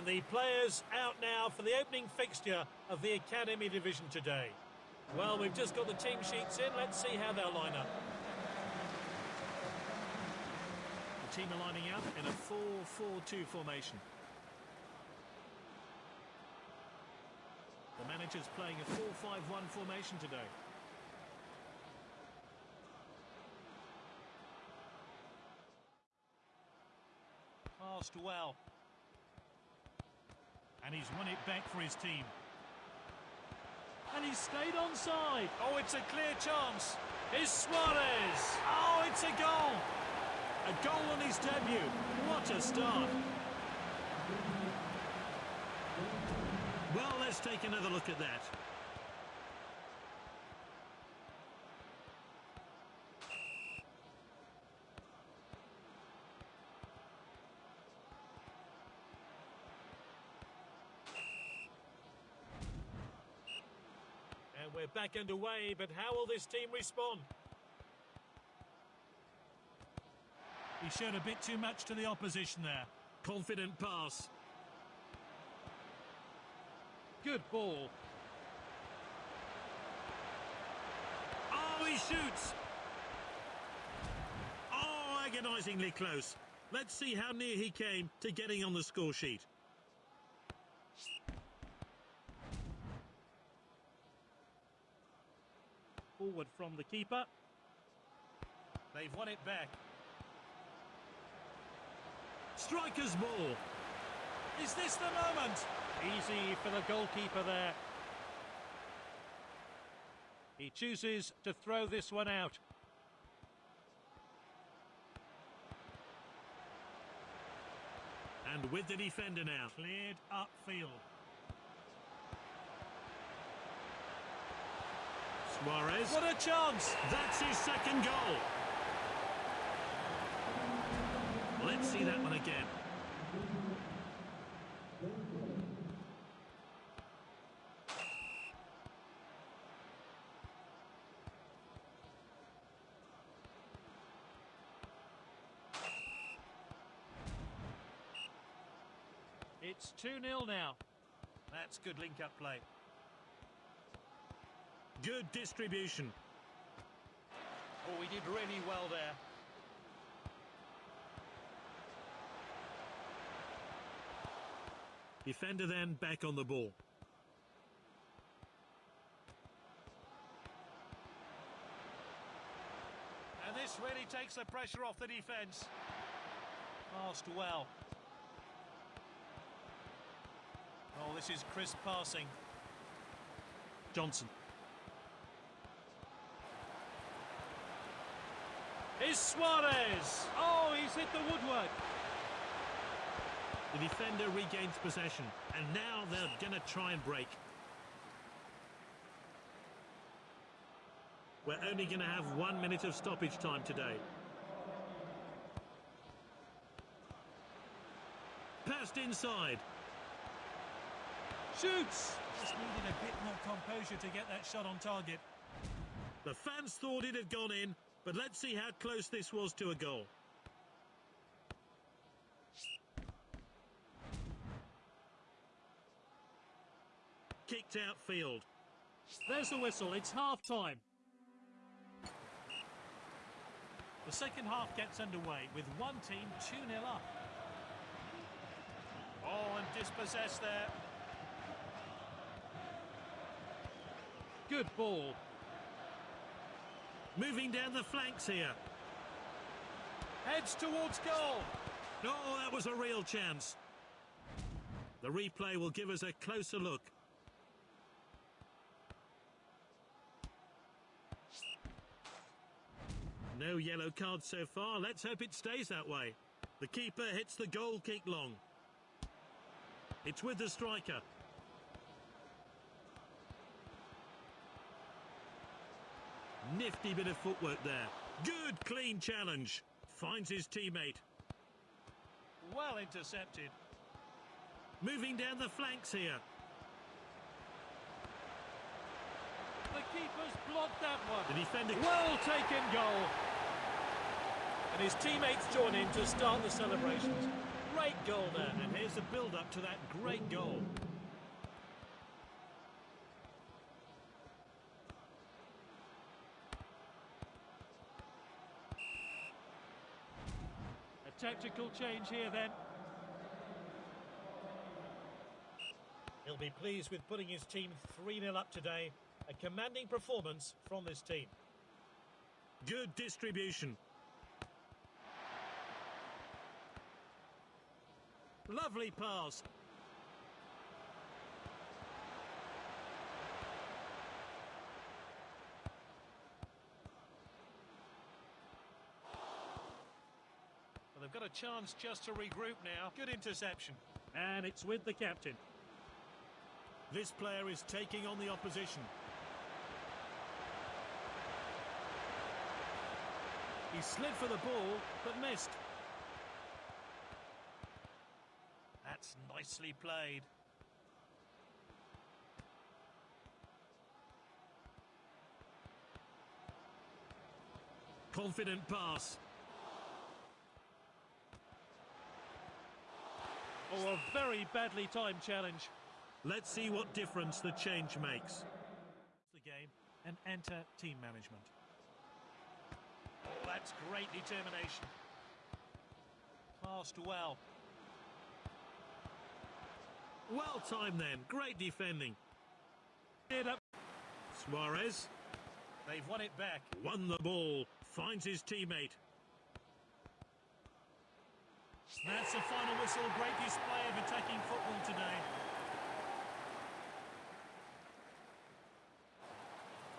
And the players out now for the opening fixture of the Academy Division today. Well, we've just got the team sheets in. Let's see how they'll line up. The team are lining up in a 4-4-2 formation. The manager's playing a 4-5-1 formation today. Passed well. And he's won it back for his team. And he's stayed onside. Oh, it's a clear chance. Is Suarez. Oh, it's a goal. A goal on his debut. What a start. Well, let's take another look at that. And we're back underway, but how will this team respond? He showed a bit too much to the opposition there. Confident pass. Good ball. Oh, he shoots! Oh, agonisingly close. Let's see how near he came to getting on the score sheet. Forward from the keeper. They've won it back. Striker's ball. Is this the moment? Easy for the goalkeeper there. He chooses to throw this one out. And with the defender now. Cleared upfield. Suarez. What a chance! That's his second goal. Let's see that one again. It's 2-0 now. That's good link-up play. Good distribution. Oh, he did really well there. Defender then back on the ball. And this really takes the pressure off the defence. Passed well. Oh, this is crisp passing. Johnson. Is Suarez. Oh, he's hit the woodwork. The defender regains possession, and now they're going to try and break. We're only going to have one minute of stoppage time today. Passed inside. Shoots! Just needed a bit more composure to get that shot on target. The fans thought it had gone in, but let's see how close this was to a goal. Kicked out field. There's the whistle. It's half-time. The second half gets underway with one team 2-0 up. Oh, and dispossessed there. Good ball. Moving down the flanks here. Heads towards goal. No, oh, that was a real chance. The replay will give us a closer look. No yellow cards so far. Let's hope it stays that way. The keeper hits the goal kick long. It's with the striker. Nifty bit of footwork there. Good, clean challenge. Finds his teammate. Well intercepted. Moving down the flanks here. The keeper's blocked that one. The defender... Well taken goal. And his teammates join in to start the celebrations. Great goal there. And here's the build-up to that great goal. Tactical change here then. He'll be pleased with putting his team 3-0 up today. A commanding performance from this team. Good distribution. Lovely pass. They've got a chance just to regroup now. Good interception. And it's with the captain. This player is taking on the opposition. He slid for the ball, but missed. That's nicely played. Confident pass. Oh, a very badly timed challenge. Let's see what difference the change makes. The game and enter team management. Oh, that's great determination. Passed well. Well timed then. Great defending. Suarez They've won it back. won the ball. Finds his teammate. That's the final whistle. Great display of attacking football today.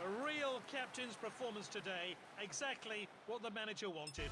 A real captain's performance today. Exactly what the manager wanted.